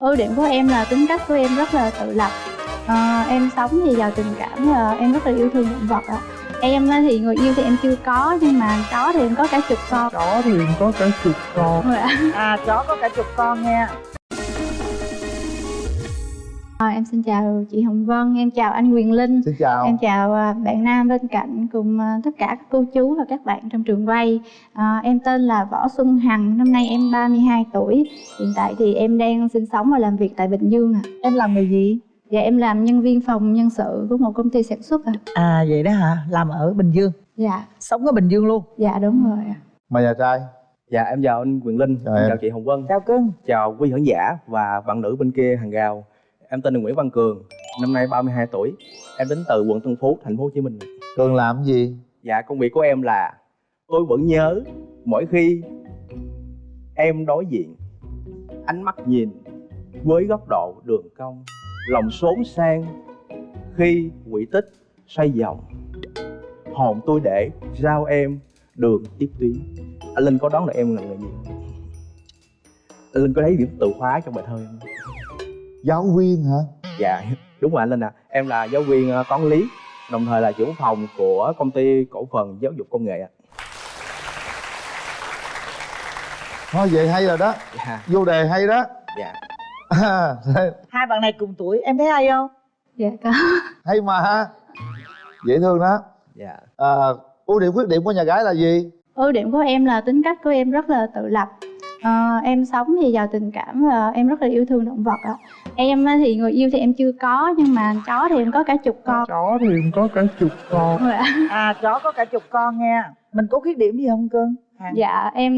ưu điểm của em là tính cách của em rất là tự lập. À, em sống thì giàu tình cảm và em rất là yêu thương động vật ạ. Em thì người yêu thì em chưa có nhưng mà chó thì em có cả chục con. Chó thì có cả chục con. Rồi ạ. à chó có cả chục con nha À, em xin chào chị Hồng Vân, em chào anh Quyền Linh. Xin chào. Em chào à, bạn Nam bên cạnh cùng à, tất cả các cô chú và các bạn trong trường quay. À, Em tên là Võ Xuân Hằng, năm nay em 32 tuổi. Hiện tại thì em đang sinh sống và làm việc tại Bình Dương ạ. Em làm nghề gì? Dạ em làm nhân viên phòng nhân sự của một công ty sản xuất ạ. À vậy đó hả? Làm ở bình dương? Dạ, sống ở bình dương luôn? Dạ đúng rồi ạ. Mời nhà trai? Dạ em chào anh Quyền Linh, Chào chào chị Hồng Vân, chào cưng. Chào quý khán giả và bạn nữ bên kia hàng rào. Em tên là Nguyễn Văn Cường, năm nay 32 tuổi. Em đến từ quận Tân Phú, thành phố Hồ Chí Minh. Cường làm gì? Dạ công việc của em là tôi vẫn nhớ mỗi khi em đối diện ánh mắt nhìn với góc độ đường cong lòng xốn sang khi quỹ tích xoay vòng hồn tôi để giao em đường tiếp tuyến anh linh có đoán được em là người gì anh linh có thấy điểm từ khóa trong bài thơ em không? Giáo viên hả? dạ đúng rồi anh linh à em là giáo viên ờ, toán lý đồng thời là trưởng phòng của công ty cổ phần giáo dục công nghệ ạ. Thôi vậy hay rồi đó. Dạ. Vô đề hay đó. Dạ. À, hai bạn này cùng tuổi em thấy hay không? Dạ có. Hay mà. Dễ thương đó. Dạ. À, Ưu điểm khuyết điểm của nhà gái là gì? Ưu điểm của em là tính cách của em rất là tự lập. Ờ, em sống thì giàu tình cảm và em rất là yêu thương động vật ạ em thì người yêu thì em chưa có nhưng mà chó thì em có cả chục con. chó thì có cả chục con. Rồi à chó có cả chục con nha. Mình có khuyết điểm gì không cưng? Hằng? dạ em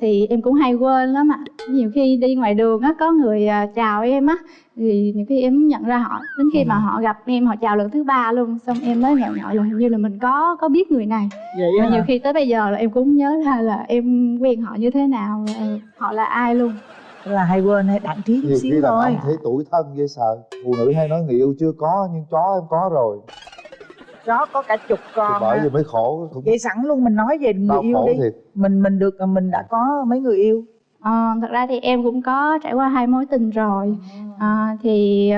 thì em cũng hay quên lắm ạ. Nhiều khi đi ngoài đường á có người à, chào em á thì nhiều khi em nhận ra họ đến khi mà họ gặp em họ chào lần thứ ba luôn xong em mới ngờ ngợ là hình như là mình có có biết người này. Vậy mà nhiều khi tới bây giờ là em cũng nhớ ra là em quen họ như thế nào ờ, họ là ai luôn là hay quên hay đặng trí chút xíu thôi. thấy tuổi thân dễ sợ. Phụ nữ hay nói người yêu chưa có Nhưng chó em có rồi. Chó có cả chục Thì con bởi á. vì mới khổ cũng vậy sẵn luôn mình nói về người đau yêu đi. thiệt. Mình mình được mình đã có mấy người yêu. Ờ, thật ra thì em cũng có trải qua hai mối tình rồi. À, thì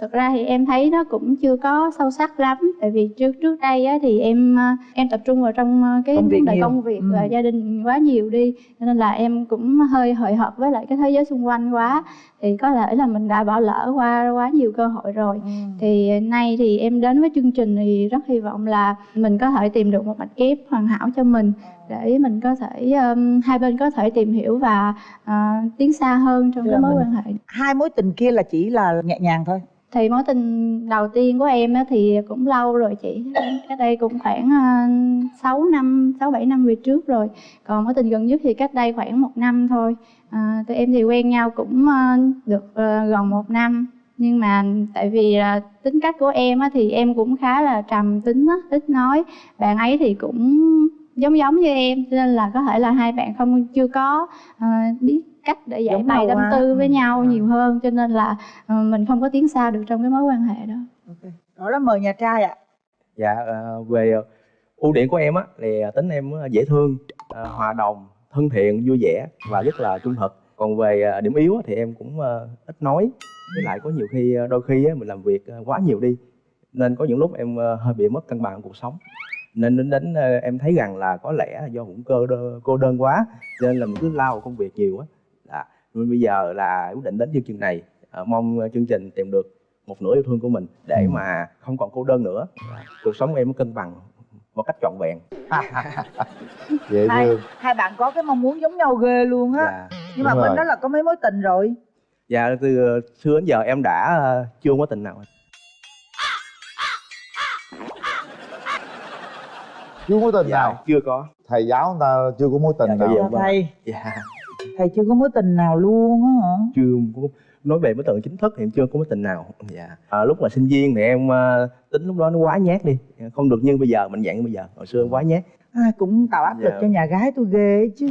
thực ra thì em thấy nó cũng chưa có sâu sắc lắm tại vì trước trước đây á, thì em ờ, em tập trung vào trong ờ, cái Công việc đề công việc Ừ. và gia đình quá nhiều đi cho nên là em cũng hơi hời hợt với lại cái thế giới xung quanh quá. Thì có thể là mình đã bỏ lỡ qua quá nhiều cơ hội rồi. Thì nay thì em đến với chương trình thì rất hy vọng là mình có thể tìm được một mạch ghép hoàn hảo cho mình để mình có thể um, hai bên có thể tìm hiểu và ờ, tiến xa hơn trong Tức cái mối mình- quan hệ hai mối tình kia là chỉ là nhẹ nhàng thôi. Thì mối tình đầu tiên của em thì cũng lâu rồi chị. Cách đây cũng khoảng uh, 6 năm sáu bảy năm về trước rồi. Còn mối tình gần nhất thì cách đây khoảng một năm thôi. À, tụi em thì quen nhau cũng ờ, được ờ, gần một năm. Nhưng mà tại vì tính cách của em á thì em cũng khá là trầm tính á ít nói. Bạn ấy thì cũng giống giống như em cho nên là có thể là hai bạn không chưa có ờ, biết cách để giải bày tâm tư với Ừ. nhau Ừ. nhiều hơn cho nên là ờ, mình không có tiến xa được trong cái mối quan hệ đó. Đó là mời nhà trai ạ. Dạ ờ, về ưu điểm của em á thì tính em dễ thương ờ, hòa đồng thân thiện vui vẻ và rất là trung thực. Còn về điểm yếu á, thì em cũng ít nói với lại có nhiều khi đôi khi á, mình làm việc quá nhiều đi nên có những lúc em hơi bị mất cân bằng cuộc sống nên đến đến ờ, em thấy rằng là có lẽ là do cũng cơ đơ, cô đơn quá cho nên là mình cứ lao vào công việc nhiều á. Dạ. nên bây giờ là quyết định đến chương trình này Ờ, mong chương trình tìm được một nửa yêu thương của mình để Ừ. mà không còn cô đơn nữa. Cuộc sống em nó cân bằng một cách trọn vẹn. Dễ hai thương. hai bạn có cái mong muốn giống nhau ghê luôn á. Dạ nhưng mà bên rồi. đó là có mấy mối tình rồi? Dạ từ ờ, xưa đến giờ em đã chưa có tình nào Chưa có tình dạ nào? chưa có. Thầy giáo người ta chưa có mối tình Dạ, nào? dạ. Dạ, thầy. Dạ. Thầy chưa có mối tình nào luôn á hả? Chưa có nói về mối tình chính thức thì em chưa có mối tình nào. Dạ. À, lúc mà sinh viên thì em ờ, tính lúc đó nó quá nhát đi. Không được như bây giờ mạnh dạng như bây giờ. Hồi xưa em quá nhát. Ai cũng tạo áp lực Dạ. cho nhà gái tôi ghê chứ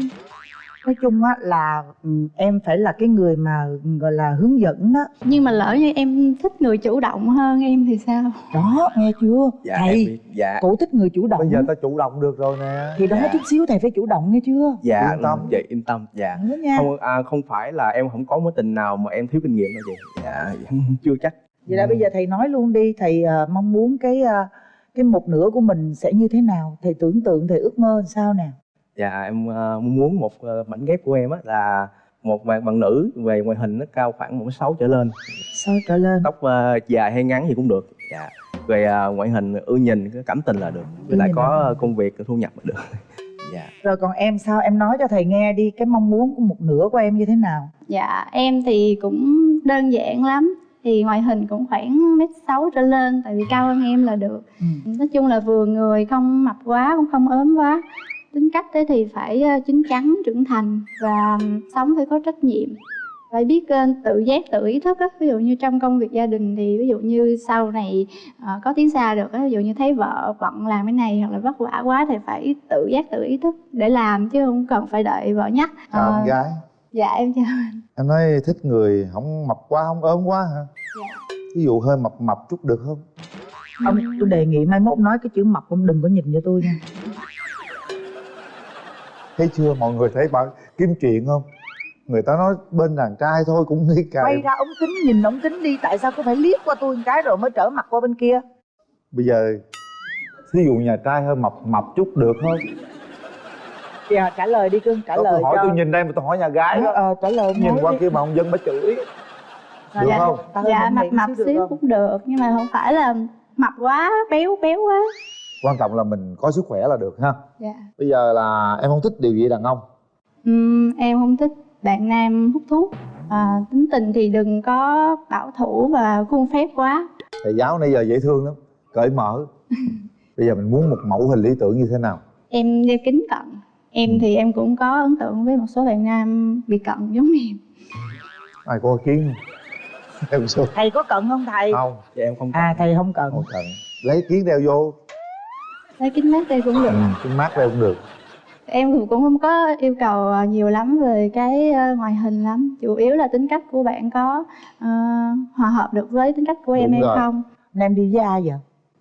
nói chung á là ừ, em phải là cái người mà gọi là hướng dẫn đó. Nhưng mà lỡ như em thích người chủ động hơn em thì sao? Đó nghe chưa? Dạ thầy dạ. cổ thích người chủ động. Bây giờ ta chủ động được rồi nè. Thì đó Dạ. chút xíu thầy phải chủ động nghe chưa? Dạ Yên tâm. dạ yên tâm dạ. Nha. Không à, không phải là em không có mối tình nào mà em thiếu kinh nghiệm đâu chị. Dạ chưa chắc. Vậy là bây giờ thầy nói luôn đi thầy à, mong muốn cái à, cái một nửa của mình sẽ như thế nào? Thầy tưởng tượng thầy ước mơ làm sao nè dạ em ờ, muốn một ờ, mảnh ghép của em á là một bạn bạn nữ về ngoại hình nó cao khoảng một sáu trở lên. Sao trở lên. Tóc ờ, dài hay ngắn gì cũng được. Dạ về ờ, ngoại hình ưa nhìn cảm tình là được. Với lại có là công việc thu nhập là được. Dạ. Rồi còn em sao? Em nói cho thầy nghe đi cái mong muốn của một nửa của em như thế nào? Dạ em thì cũng đơn giản lắm. Thì ngoại hình cũng khoảng mét sáu trở lên tại vì cao hơn em là được. Ừ. nói chung là vừa người không mập quá cũng không ốm quá tính cách thế thì phải ờ, chín chắn trưởng thành và sống phải có trách nhiệm. Phải biết ờ, tự giác tự ý thức á. Ví dụ như trong công việc gia đình thì ví dụ như sau này ờ, có tiến xa được á ví dụ như thấy vợ bận làm cái này hoặc là vất vả quá thì phải tự giác tự ý thức để làm chứ không cần phải đợi vợ nhắc. Chào Ờ, em gái. dạ em chào anh. Em nói thích người không mập quá không ốm quá hả? Dạ. ví dụ hơi mập mập chút được không? Ông tôi đề nghị mai mốt nói cái chữ mập ông đừng có nhìn cho tôi nha thấy chưa? Mọi người thấy bạn kiếm chuyện không? Người ta nói bên đàn trai thôi cũng đi cài quay ra ống kính nhìn ống kính đi tại sao cứ phải liếc qua tôi một cái rồi mới trở mặt qua bên kia? Bây giờ thí dụ nhà trai hơi mập mập chút được không dạ trả lời đi cưng trả Đâu, lời tôi hỏi cho. tôi nhìn đây mà tôi hỏi nhà gái đó. Ờ, trả lời nhìn qua đi. kia mà ông dân bà chửi. Sao được dạ? không? Ta hơi dạ mập mập xíu được cũng được nhưng mà không phải là mập quá béo béo quá quan trọng là mình có sức khỏe là được ha. Dạ. Bây giờ là em không thích điều gì đàn ông? Ừm, em không thích bạn nam hút thuốc. À, tính tình thì đừng có bảo thủ và khuôn phép quá. Thầy giáo nãy giờ dễ thương lắm cởi mở. Bây giờ mình muốn một mẫu hình lý tưởng như thế nào? Em đeo kính cận. Em Ừ. thì em cũng có ấn tượng với một số bạn nam bị cận giống em. Ai có kiến? Không em số thầy có cận không thầy? Không dạ em không à thầy không cận. Không cần lấy kiến đeo vô lấy kính mát đây cũng được. Ừ, cái mát đeo cũng được. Em thì cũng không có yêu cầu ờ, nhiều lắm về cái ờ, ngoại hình lắm. Chủ yếu là tính cách của bạn có ờ, hòa hợp được với tính cách của em Đúng hay rồi. không? Nên em đi với ai vậy?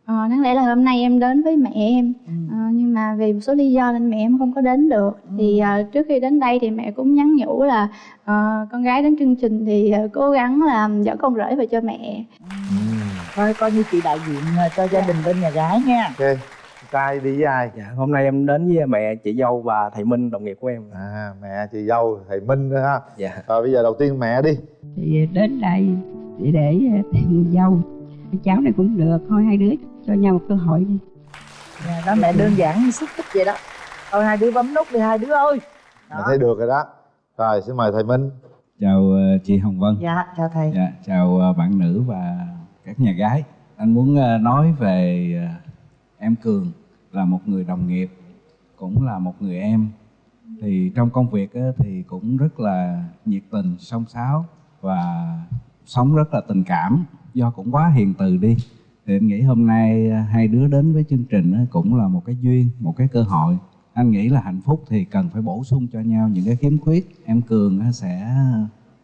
Ờ, đáng lẽ là hôm nay em đến với mẹ em. Ừ. Ờ, nhưng mà vì một số lý do nên mẹ em không có đến được. Thì ờ, trước khi đến đây thì mẹ cũng nhắn nhủ là ờ, con gái đến chương trình thì ờ, cố gắng làm dẫn con rể về cho mẹ. Ừ. thôi coi như chị đại diện ờ, cho gia đình bên nhà gái nha. Ok trai đi với ai? Dạ hôm nay em đến với mẹ chị dâu và thầy minh đồng nghiệp của em. À mẹ chị dâu thầy minh nữa ha. Dạ. Rồi bây giờ đầu tiên mẹ đi. Thì đến đây để để tìm dâu. Cháu này cũng được thôi hai đứa cho nhau một cơ hội đi. Nhà đó mẹ đơn giản xúc tích vậy đó. Thôi hai đứa bấm nút đi hai đứa ơi. Mẹ Đó. thấy được rồi đó. Rồi xin mời thầy minh. Chào ờ, chị Hồng Vân. Dạ chào thầy. Dạ, chào ờ, bạn nữ và các nhà gái. Anh muốn nói về em Cường là một người đồng nghiệp cũng là một người em. Thì trong công việc á, thì cũng rất là nhiệt tình song sáo và sống rất là tình cảm. Do cũng quá hiền từ đi. Thì em nghĩ hôm nay à, hai đứa đến với chương trình á, cũng là một cái duyên một cái cơ hội. Anh nghĩ là hạnh phúc thì cần phải bổ sung cho nhau những cái khiếm khuyết. Em cường á, sẽ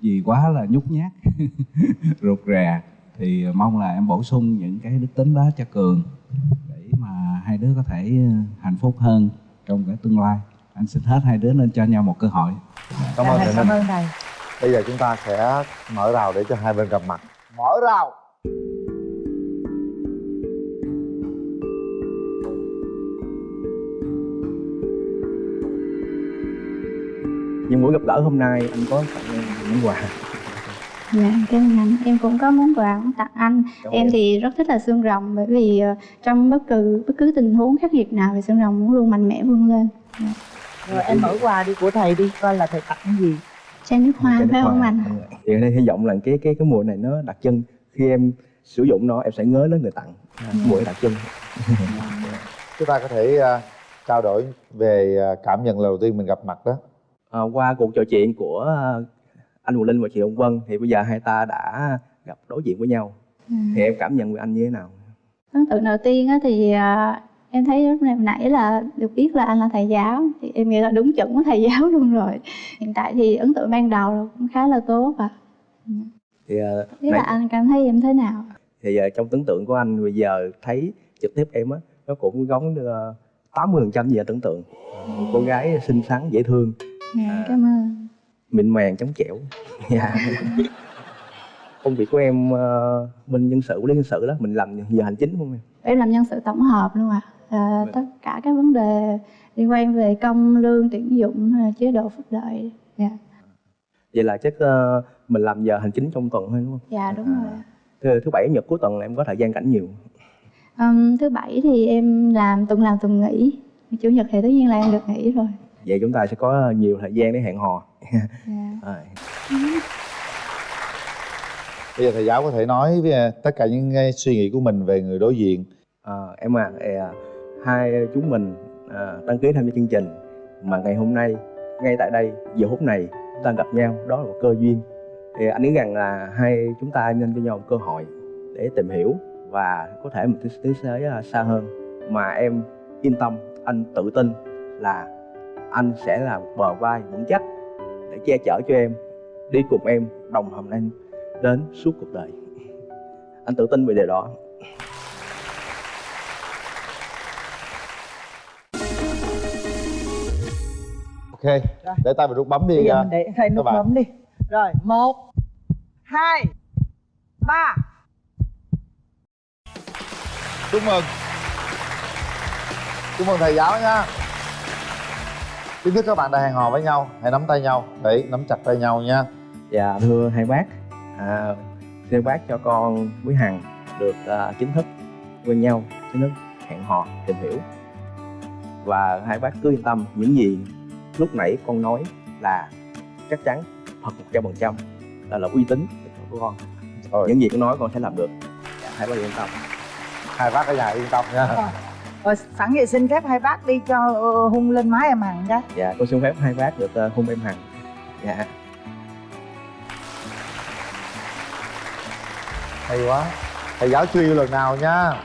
vì quá là nhút nhát rụt rè. Thì à, mong là em bổ sung những cái đức tính đó cho cường. để hai đứa có thể ờ, hạnh phúc hơn trong cái tương lai. Anh xin hết hai đứa nên cho nhau một cơ hội. Cảm Dạ, ơn thầy thầy cảm ơn thầy. Bây giờ chúng ta sẽ mở rào để cho hai bên gặp mặt. Mở rào! Nhưng buổi gặp gỡ hôm nay anh có tặng em món quà dạ cảm ơn. Anh em cũng có món quà muốn tặng anh. Cảm em thì rất thích là xương rồng bởi vì ờ, trong bất cứ bất cứ tình huống khắc nghiệt nào thì xương rồng cũng luôn mạnh mẽ vươn lên. Rồi em mở quà đi của thầy đi coi là thầy tặng cái gì. Chai nước hoa phải không anh? Thì ở đây hy vọng là cái cái cái mùa này nó đặc trưng. Khi em sử dụng nó em sẽ nhớ đến người tặng. À, Dạ. mùa đặc trưng. Chúng ta có thể à, trao đổi về à, cảm nhận lần đầu tiên mình gặp mặt đó. À, qua cuộc trò chuyện của à, anh Hùng Linh và chị Hồng Vân thì bây giờ hai ta đã gặp đối diện với nhau. Ừ. thì em cảm nhận về anh như thế nào? Ấn tượng đầu tiên á thì à, em thấy lúc này nãy là được biết là anh là thầy giáo. Thì em nghĩ là đúng chuẩn của thầy giáo luôn rồi. Hiện tại thì ấn tượng ban đầu cũng khá là tốt ạ. Thì ờ, thế là anh cảm thấy em thế nào? Thì ờ, trong tưởng tượng của anh bây giờ thấy trực tiếp em á nó cũng giống tám mươi phần trăm anh tưởng tượng. Một cô gái xinh xắn dễ thương. Dạ, cảm ơn mịn màng chống chẻo. Dạ. Công việc của em ờ, bên nhân sự lý nhân sự đó mình làm giờ hành chính không em? Em làm nhân sự tổng hợp luôn ạ. À. tất cả các vấn đề liên quan về công lương tuyển dụng là chế độ phúc lợi. Dạ. Vậy là chắc ờ, mình làm giờ hành chính trong tuần thôi đúng không? Dạ đúng À. rồi thứ, thứ bảy nhật cuối tuần là em có thời gian rảnh nhiều Ừm, thứ bảy thì em làm tuần làm tuần nghỉ. Chủ nhật thì tất nhiên là em được nghỉ rồi vậy chúng ta sẽ có nhiều thời gian để hẹn hò. Dạ. Rồi. bây giờ thầy giáo có thể nói với à, tất cả những suy nghĩ của mình về người đối diện. Ờ, em à, à, hai chúng mình à, đăng ký tham gia chương trình. Mà ngày hôm nay ngay tại đây giờ phút này chúng ta gặp nhau đó là một cơ duyên. Thì anh nghĩ rằng là hai chúng ta nên cho nhau một cơ hội để tìm hiểu và có thể một tiến tiến tới à, xa hơn. Mà em yên tâm anh tự tin là anh sẽ là bờ vai vững chắc để che chở cho em đi cùng em đồng hành em đến suốt cuộc đời. Anh tự tin về điều đó. Ok để tay vào nút bấm đi bây giờ à, mình để nút các bạn. bấm đi. Rồi một hai ba. Chúc mừng. Chúc mừng thầy giáo nha chính thức các bạn đã hẹn hò với nhau hãy nắm tay nhau để nắm chặt tay nhau nha Dạ thưa hai bác, à, xin bác cho con với Hằng được à, chính thức quen nhau, chính thức hẹn hò, tìm hiểu. Và hai bác cứ yên tâm, những gì lúc nãy con nói là chắc chắn thật một trăm phần trăm là là uy tín của con. Rồi. Những gì con nói con sẽ làm được. Dạ, hai bác yên tâm. hai bác ở nhà yên tâm nha rồi sẵn vậy xin phép hai bác đi cho ờ, hung lên má em hằng cái Dạ, con xin phép hai bác được à, hôn em Hằng. Dạ. hay quá thầy giáo chưa yêu lần nào nha